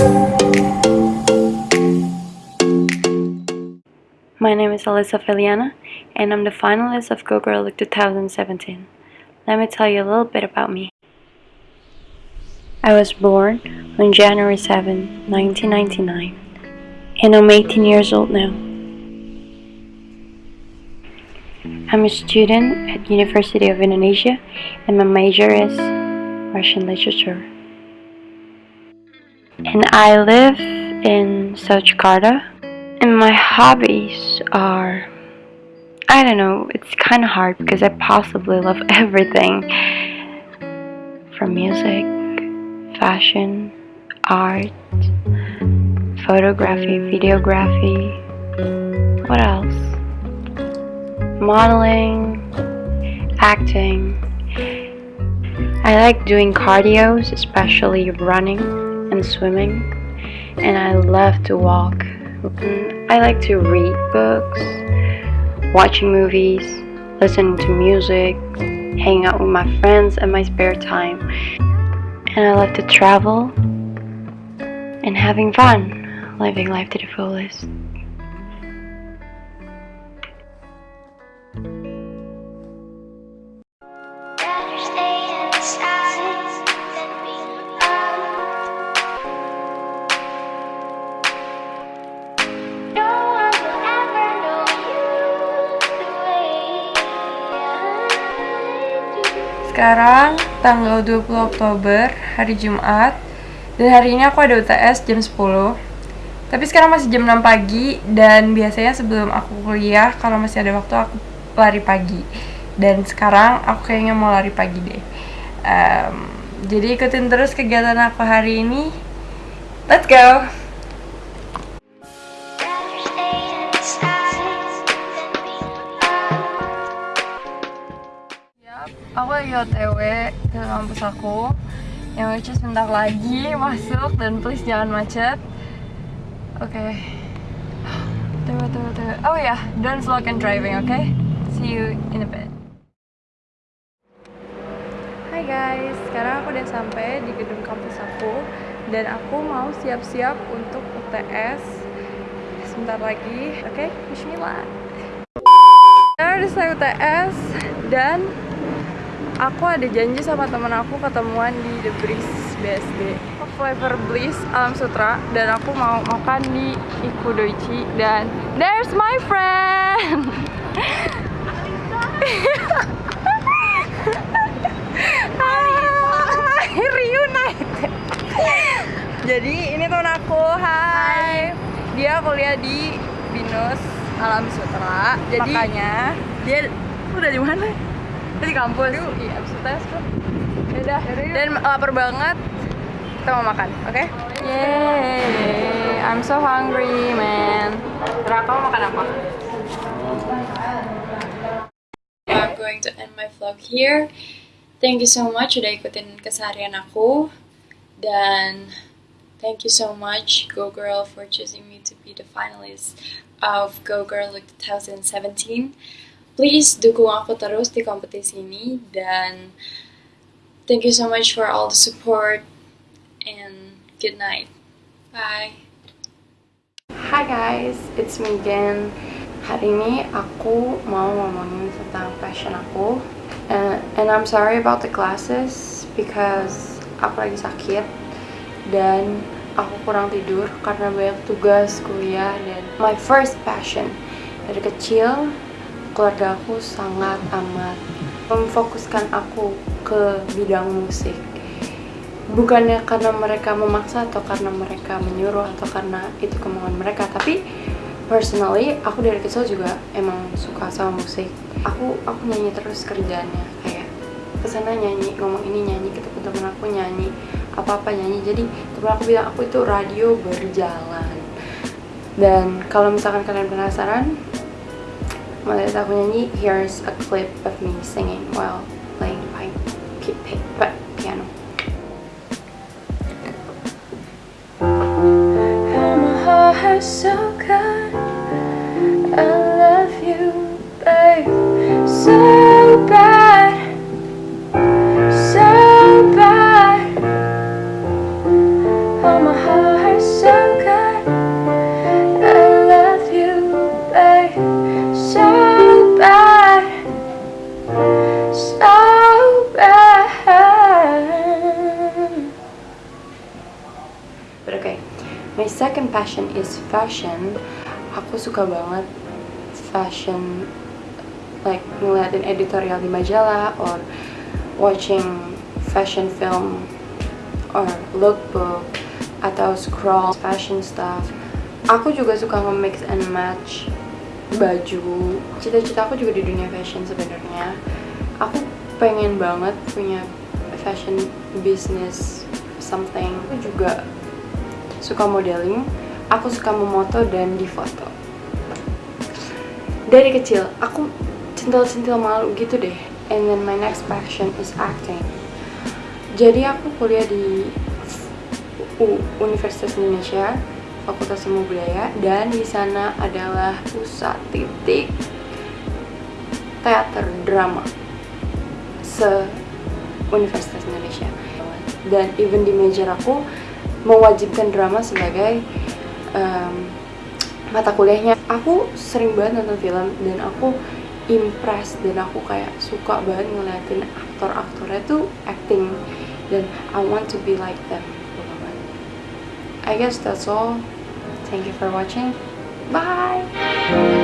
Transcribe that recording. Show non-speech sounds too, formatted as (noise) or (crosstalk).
My name is Alyssa Feliana, and I'm the finalist of Go Girl Look 2017. Let me tell you a little bit about me. I was born on January 7, 1999, and I'm 18 years old now. I'm a student at University of Indonesia, and my major is Russian literature. And I live in South Jakarta, and my hobbies are I don't know, it's kind of hard because I possibly love (laughs) everything from music, fashion, art, photography, videography. What else? Modeling, acting. I like doing cardios, especially running and swimming, and I love to walk. I like to read books, watching movies, listening to music, hanging out with my friends in my spare time. And I love to travel and having fun, living life to the fullest. Sekarang tanggal 20 Oktober, hari Jumat Dan hari ini aku ada UTS jam 10 Tapi sekarang masih jam 6 pagi Dan biasanya sebelum aku kuliah, kalau masih ada waktu aku lari pagi. Dan sekarang aku kayaknya mau lari pagi deh. Um, Jadi ikutin terus kegiatan aku hari ini. Let's go! Aku lagi otw ke kampus aku yang which is bentar lagi masuk dan please jangan macet oke okay. tunggu tunggu tunggu oh ya yeah. don't slow and driving oke okay? see you in a bit Hai guys, sekarang aku udah sampai di gedung kampus aku dan aku mau siap-siap untuk UTS sebentar lagi. Oke, okay? Bismillah. Sekarang udah selesai UTS dan aku ada janji sama temen aku ketemuan di The Breeze BSD Flavor Bliss Alam Sutra. Dan aku mau makan di Ikudoichi. Dan there's my friend! Hai (laughs) reunited. Jadi ini temen aku. Hai. Dia kuliah di Binus Alam Sutra. Jadi makanya. dia udah di mana di kampus iya abis tes kok Yaudah, dan lapar banget kita mau makan, oke? Okay? Yay, I'm so hungry, man. Terus kamu makan apa? I'm going to end my vlog here. Thank you so much udah ikutin keseharian aku dan thank you so much Go Girl for choosing me to be the finalist of Go Girl Look 2017 please dukung aku terus di kompetisi ini dan thank you so much for all the support and good night. Bye. Hi guys, it's me again. Hari ini aku mau ngomongin tentang passion aku. And, and I'm sorry about the classes because aku lagi sakit dan aku kurang tidur karena banyak tugas kuliah dan my first passion dari kecil keluarga aku sangat amat memfokuskan aku ke bidang musik. Bukannya karena mereka memaksa atau karena mereka menyuruh atau karena itu kemauan mereka tapi personally aku dari kecil juga emang suka sama musik. Aku aku nyanyi terus kerjaannya kayak ke sana nyanyi ngomong ini nyanyi ke teman-teman aku nyanyi apa-apa nyanyi. Jadi teman aku bilang aku itu radio berjalan. Dan kalau misalkan kalian penasaran here's a clip of me singing while playing pipe, piano. heart so I love you, babe, so but okay. My second passion is fashion. Aku suka banget fashion like ngeliatin editorial di majalah or watching fashion film or lookbook atau scroll fashion stuff. Aku juga suka nge-mix and match baju. Cita-cita aku juga di dunia fashion sebenarnya. Aku pengen banget punya fashion business something. Aku juga suka modeling aku suka memoto dan difoto dari kecil aku centil-centil malu gitu deh. And then my next passion is acting. Jadi aku kuliah di U Universitas Indonesia Fakultas Ilmu Budaya dan di sana adalah pusat titik teater drama se Universitas Indonesia. Dan even di major aku mewajibkan drama sebagai um, mata kuliahnya aku sering banget nonton film dan aku impress dan aku kayak suka banget ngeliatin aktor-aktornya tuh acting dan I want to be like them I guess that's all. Thank you for watching. Bye!